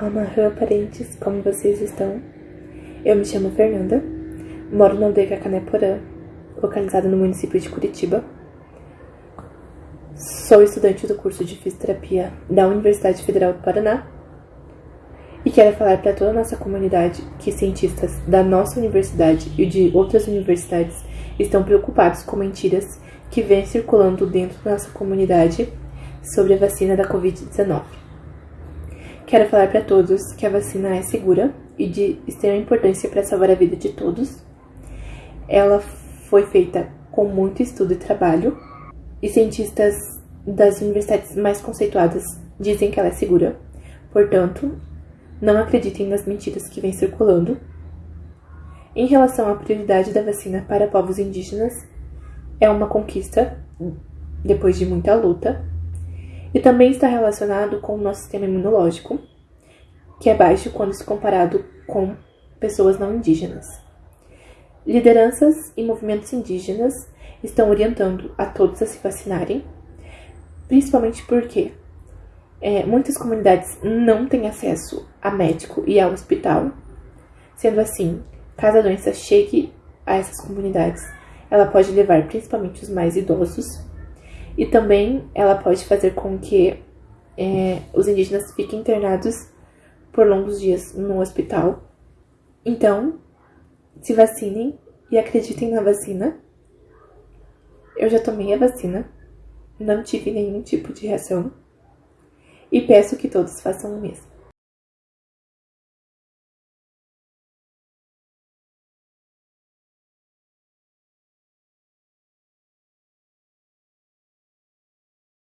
Alma parentes, como vocês estão? Eu me chamo Fernanda, moro na aldeia Cacané-Porã, localizada no município de Curitiba. Sou estudante do curso de Fisioterapia da Universidade Federal do Paraná e quero falar para toda a nossa comunidade que cientistas da nossa universidade e de outras universidades estão preocupados com mentiras que vêm circulando dentro da nossa comunidade sobre a vacina da Covid-19. Quero falar para todos que a vacina é segura e de extrema importância para salvar a vida de todos. Ela foi feita com muito estudo e trabalho, e cientistas das universidades mais conceituadas dizem que ela é segura. Portanto, não acreditem nas mentiras que vêm circulando. Em relação à prioridade da vacina para povos indígenas, é uma conquista depois de muita luta e também está relacionado com o nosso sistema imunológico, que é baixo quando se comparado com pessoas não indígenas. Lideranças e movimentos indígenas estão orientando a todos a se vacinarem, principalmente porque é, muitas comunidades não têm acesso a médico e ao hospital. Sendo assim, caso a doença chegue a essas comunidades, ela pode levar principalmente os mais idosos e também ela pode fazer com que é, os indígenas fiquem internados por longos dias no hospital. Então, se vacinem e acreditem na vacina. Eu já tomei a vacina, não tive nenhum tipo de reação e peço que todos façam o mesmo.